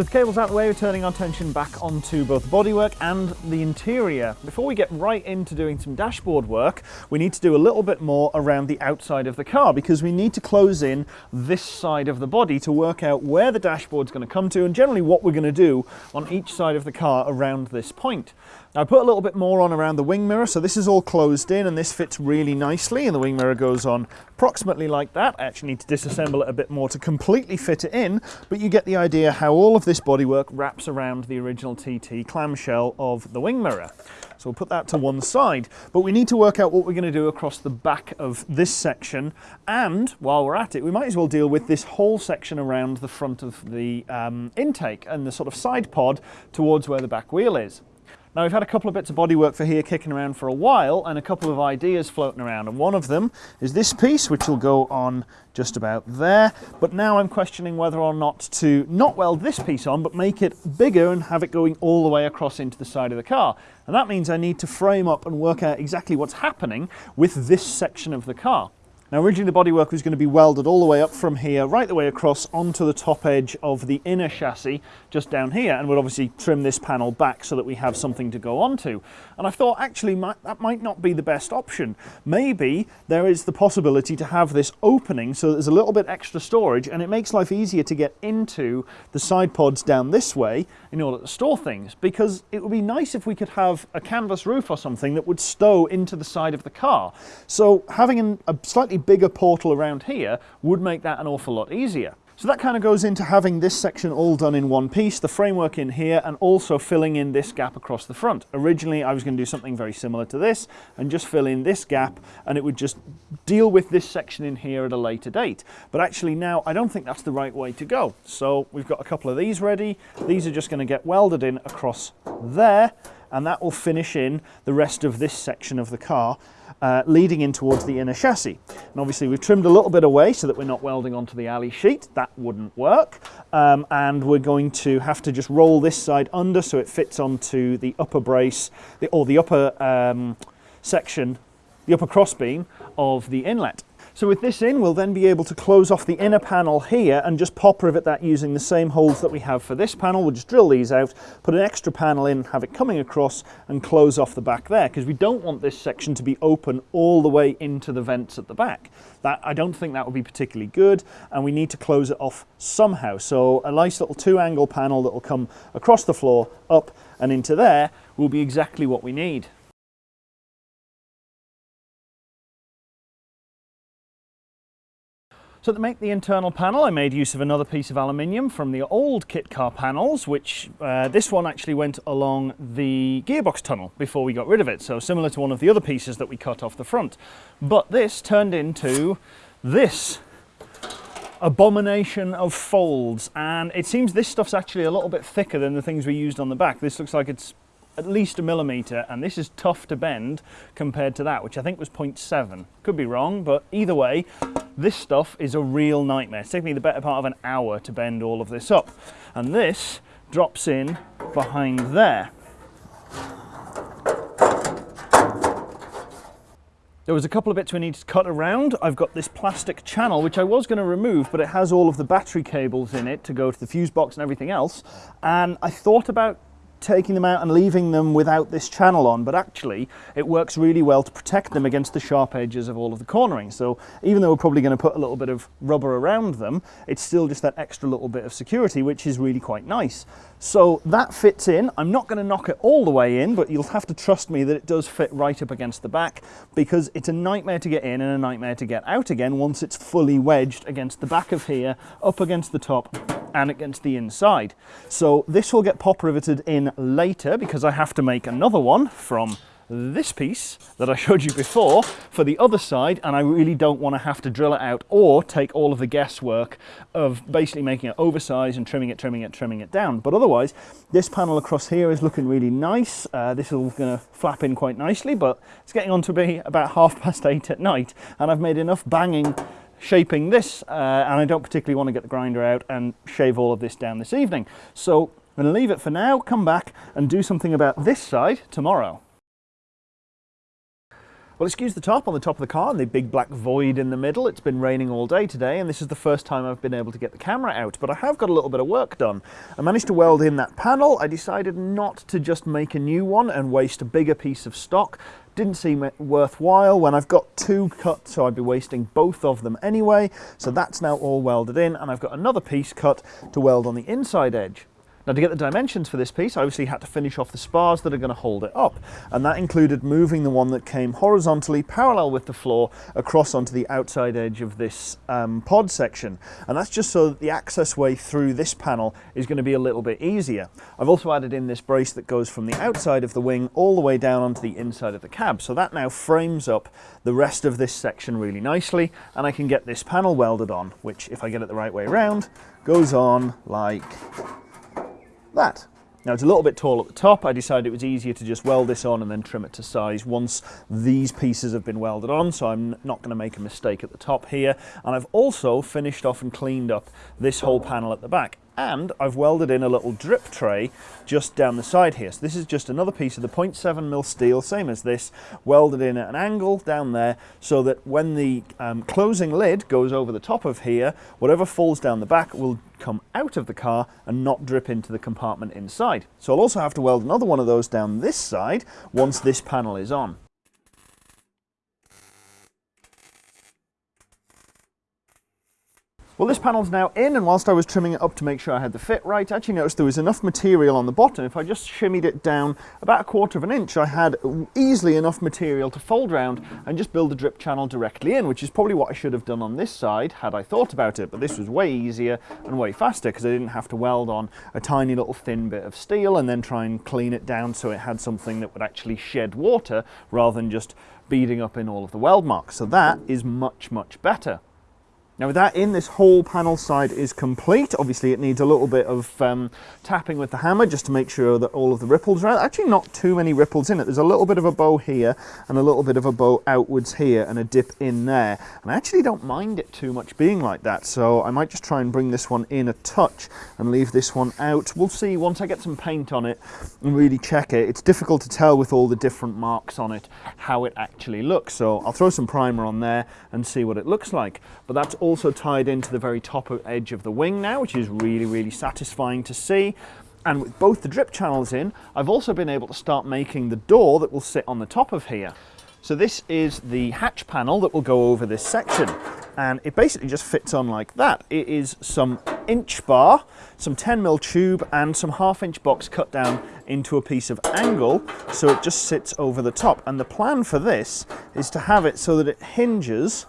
With cables out the way, we're turning our attention back onto both bodywork and the interior. Before we get right into doing some dashboard work, we need to do a little bit more around the outside of the car because we need to close in this side of the body to work out where the dashboard's going to come to and generally what we're going to do on each side of the car around this point. I put a little bit more on around the wing mirror, so this is all closed in and this fits really nicely and the wing mirror goes on approximately like that. I actually need to disassemble it a bit more to completely fit it in, but you get the idea how all of this bodywork wraps around the original TT clamshell of the wing mirror. So we'll put that to one side, but we need to work out what we're going to do across the back of this section. And while we're at it, we might as well deal with this whole section around the front of the um, intake and the sort of side pod towards where the back wheel is. Now we've had a couple of bits of bodywork for here kicking around for a while and a couple of ideas floating around. And one of them is this piece which will go on just about there. But now I'm questioning whether or not to not weld this piece on but make it bigger and have it going all the way across into the side of the car. And that means I need to frame up and work out exactly what's happening with this section of the car. Now originally the bodywork was going to be welded all the way up from here, right the way across onto the top edge of the inner chassis, just down here, and we'll obviously trim this panel back so that we have something to go onto. And I thought actually that might not be the best option. Maybe there is the possibility to have this opening so there's a little bit extra storage and it makes life easier to get into the side pods down this way in order to store things because it would be nice if we could have a canvas roof or something that would stow into the side of the car. So having an, a slightly bigger portal around here would make that an awful lot easier. So that kind of goes into having this section all done in one piece, the framework in here and also filling in this gap across the front. Originally I was going to do something very similar to this and just fill in this gap and it would just deal with this section in here at a later date. But actually now I don't think that's the right way to go. So we've got a couple of these ready. These are just going to get welded in across there and that will finish in the rest of this section of the car uh, leading in towards the inner chassis. And obviously we've trimmed a little bit away so that we're not welding onto the alley sheet. That wouldn't work. Um, and we're going to have to just roll this side under so it fits onto the upper brace or the upper um, section, the upper crossbeam of the inlet. So with this in, we'll then be able to close off the inner panel here and just pop rivet that using the same holes that we have for this panel. We'll just drill these out, put an extra panel in, have it coming across and close off the back there because we don't want this section to be open all the way into the vents at the back. That I don't think that would be particularly good and we need to close it off somehow. So a nice little two angle panel that will come across the floor, up and into there will be exactly what we need. So to make the internal panel, I made use of another piece of aluminium from the old kit car panels, which uh, this one actually went along the gearbox tunnel before we got rid of it. So similar to one of the other pieces that we cut off the front. But this turned into this abomination of folds. And it seems this stuff's actually a little bit thicker than the things we used on the back. This looks like it's at least a millimetre and this is tough to bend compared to that which I think was 0.7 could be wrong but either way this stuff is a real nightmare it's taken me the better part of an hour to bend all of this up and this drops in behind there There was a couple of bits we needed to cut around. I've got this plastic channel, which I was going to remove, but it has all of the battery cables in it to go to the fuse box and everything else. And I thought about taking them out and leaving them without this channel on, but actually it works really well to protect them against the sharp edges of all of the cornering. So even though we're probably going to put a little bit of rubber around them, it's still just that extra little bit of security, which is really quite nice. So that fits in. I'm not going to knock it all the way in, but you'll have to trust me that it does fit right up against the back because it's a nightmare to get in and a nightmare to get out again once it's fully wedged against the back of here, up against the top and against the inside. So this will get pop riveted in later because I have to make another one from this piece that I showed you before for the other side and I really don't want to have to drill it out or take all of the guesswork of basically making it oversized and trimming it, trimming it, trimming it down. But otherwise, this panel across here is looking really nice. Uh, this is all going to flap in quite nicely, but it's getting on to be about half past eight at night and I've made enough banging shaping this uh, and I don't particularly want to get the grinder out and shave all of this down this evening. So I'm going to leave it for now, come back and do something about this side tomorrow. Well, excuse the top on the top of the car and the big black void in the middle. It's been raining all day today, and this is the first time I've been able to get the camera out, but I have got a little bit of work done. I managed to weld in that panel. I decided not to just make a new one and waste a bigger piece of stock. Didn't seem worthwhile when I've got two cut, so I'd be wasting both of them anyway. So that's now all welded in, and I've got another piece cut to weld on the inside edge. Now to get the dimensions for this piece, I obviously had to finish off the spars that are going to hold it up. And that included moving the one that came horizontally parallel with the floor across onto the outside edge of this um, pod section. And that's just so that the access way through this panel is going to be a little bit easier. I've also added in this brace that goes from the outside of the wing all the way down onto the inside of the cab. So that now frames up the rest of this section really nicely. And I can get this panel welded on, which if I get it the right way around, goes on like that. Now it's a little bit tall at the top. I decided it was easier to just weld this on and then trim it to size once these pieces have been welded on, so I'm not going to make a mistake at the top here. And I've also finished off and cleaned up this whole panel at the back and I've welded in a little drip tray just down the side here. So this is just another piece of the 0.7 mil steel, same as this, welded in at an angle down there so that when the um, closing lid goes over the top of here, whatever falls down the back will come out of the car and not drip into the compartment inside. So I'll also have to weld another one of those down this side once this panel is on. Well, this panel's now in, and whilst I was trimming it up to make sure I had the fit right, I actually noticed there was enough material on the bottom. If I just shimmied it down about a quarter of an inch, I had easily enough material to fold round and just build a drip channel directly in, which is probably what I should have done on this side had I thought about it. But this was way easier and way faster because I didn't have to weld on a tiny little thin bit of steel and then try and clean it down so it had something that would actually shed water rather than just beading up in all of the weld marks. So that is much, much better. Now with that in, this whole panel side is complete. Obviously it needs a little bit of um, tapping with the hammer just to make sure that all of the ripples are out. Actually not too many ripples in it. There's a little bit of a bow here and a little bit of a bow outwards here and a dip in there. And I actually don't mind it too much being like that. So I might just try and bring this one in a touch and leave this one out. We'll see once I get some paint on it and really check it. It's difficult to tell with all the different marks on it how it actually looks. So I'll throw some primer on there and see what it looks like. But that's all also tied into the very top edge of the wing now, which is really, really satisfying to see. And with both the drip channels in, I've also been able to start making the door that will sit on the top of here. So this is the hatch panel that will go over this section and it basically just fits on like that. It is some inch bar, some 10 mil tube and some half inch box cut down into a piece of angle so it just sits over the top. And the plan for this is to have it so that it hinges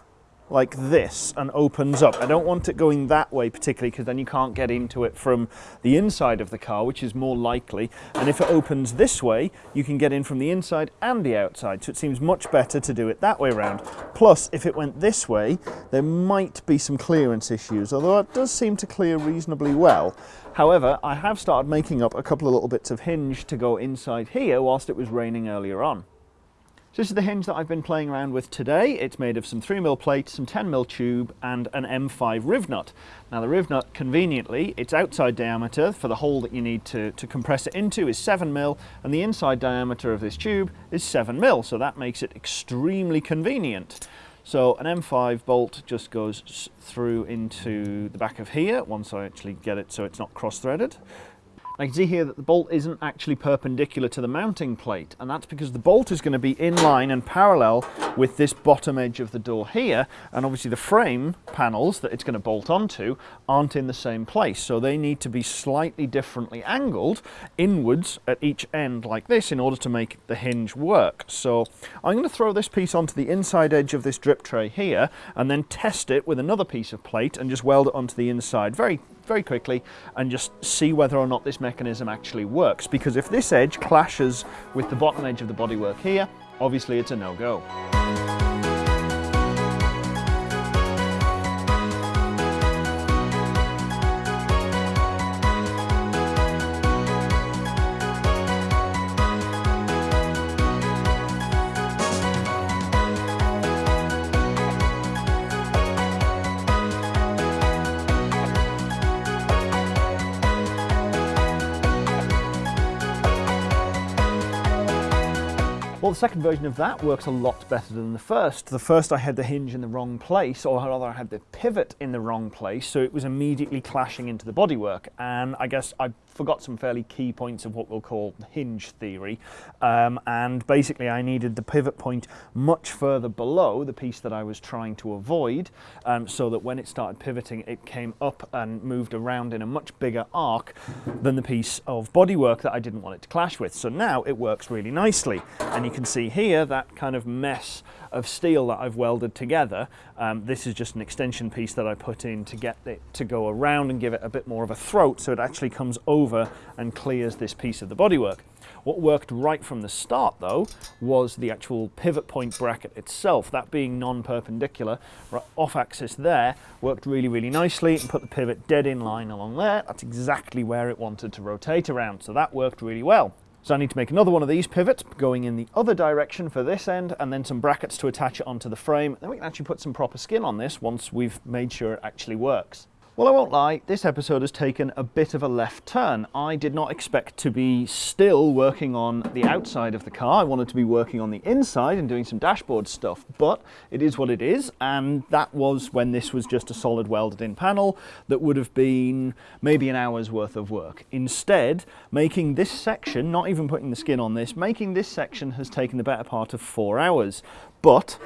like this and opens up. I don't want it going that way particularly because then you can't get into it from the inside of the car, which is more likely. And if it opens this way, you can get in from the inside and the outside. So it seems much better to do it that way around. Plus, if it went this way, there might be some clearance issues, although it does seem to clear reasonably well. However, I have started making up a couple of little bits of hinge to go inside here whilst it was raining earlier on. So this is the hinge that I've been playing around with today. It's made of some 3mm plate, some 10mm tube and an M5 riv nut. Now the riv nut, conveniently, its outside diameter for the hole that you need to, to compress it into is 7mm and the inside diameter of this tube is 7mm, so that makes it extremely convenient. So an M5 bolt just goes through into the back of here once I actually get it so it's not cross-threaded. I can see here that the bolt isn't actually perpendicular to the mounting plate and that's because the bolt is going to be in line and parallel with this bottom edge of the door here and obviously the frame panels that it's going to bolt onto aren't in the same place so they need to be slightly differently angled inwards at each end like this in order to make the hinge work. So I'm going to throw this piece onto the inside edge of this drip tray here and then test it with another piece of plate and just weld it onto the inside very very quickly and just see whether or not this mechanism actually works. Because if this edge clashes with the bottom edge of the bodywork here, obviously it's a no-go. The second version of that works a lot better than the first. The first I had the hinge in the wrong place, or rather I had the pivot in the wrong place, so it was immediately clashing into the bodywork. And I guess I forgot some fairly key points of what we'll call hinge theory. Um, and basically I needed the pivot point much further below the piece that I was trying to avoid, um, so that when it started pivoting, it came up and moved around in a much bigger arc than the piece of bodywork that I didn't want it to clash with. So now it works really nicely. And you can see here that kind of mess of steel that I've welded together. Um, this is just an extension piece that I put in to get it to go around and give it a bit more of a throat so it actually comes over and clears this piece of the bodywork. What worked right from the start though was the actual pivot point bracket itself, that being non-perpendicular, off axis there, worked really, really nicely and put the pivot dead in line along there. That's exactly where it wanted to rotate around, so that worked really well. So I need to make another one of these pivots going in the other direction for this end and then some brackets to attach it onto the frame. Then we can actually put some proper skin on this once we've made sure it actually works. Well, I won't lie, this episode has taken a bit of a left turn. I did not expect to be still working on the outside of the car. I wanted to be working on the inside and doing some dashboard stuff, but it is what it is. And that was when this was just a solid welded in panel that would have been maybe an hour's worth of work. Instead, making this section, not even putting the skin on this, making this section has taken the better part of four hours. But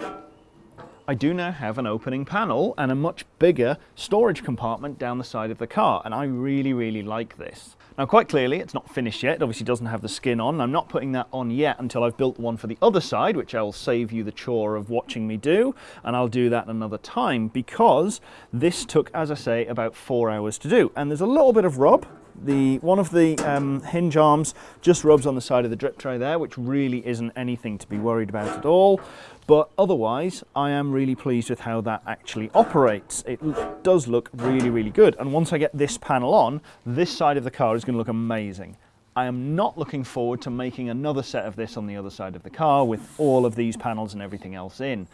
I do now have an opening panel and a much bigger storage compartment down the side of the car and I really really like this. Now quite clearly it's not finished yet, it obviously doesn't have the skin on. I'm not putting that on yet until I've built one for the other side which I'll save you the chore of watching me do and I'll do that another time because this took as I say about four hours to do and there's a little bit of rub the one of the um, hinge arms just rubs on the side of the drip tray there, which really isn't anything to be worried about at all. But otherwise, I am really pleased with how that actually operates. It does look really, really good. And once I get this panel on, this side of the car is going to look amazing. I am not looking forward to making another set of this on the other side of the car with all of these panels and everything else in.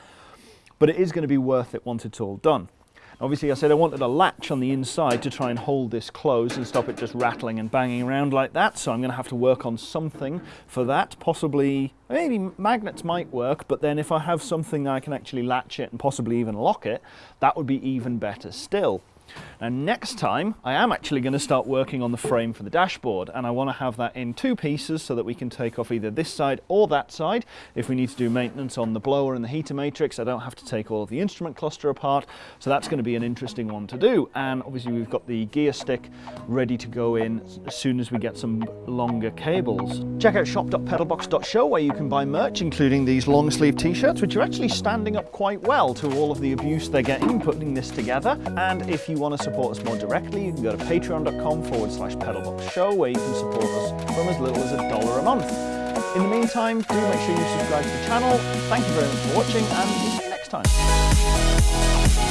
But it is going to be worth it once it's all done. Obviously I said I wanted a latch on the inside to try and hold this closed and stop it just rattling and banging around like that. So I'm going to have to work on something for that. Possibly, maybe magnets might work, but then if I have something that I can actually latch it and possibly even lock it, that would be even better still. Now next time I am actually going to start working on the frame for the dashboard and I want to have that in two pieces so that we can take off either this side or that side. If we need to do maintenance on the blower and the heater matrix I don't have to take all of the instrument cluster apart so that's going to be an interesting one to do and obviously we've got the gear stick ready to go in as soon as we get some longer cables. Check out shop.pedalbox.show where you can buy merch including these long sleeve t-shirts which are actually standing up quite well to all of the abuse they're getting putting this together and if you want to support us more directly, you can go to patreon.com forward slash pedalbox show where you can support us from as little as a dollar a month. In the meantime, do make sure you subscribe to the channel. Thank you very much for watching and we'll see you next time.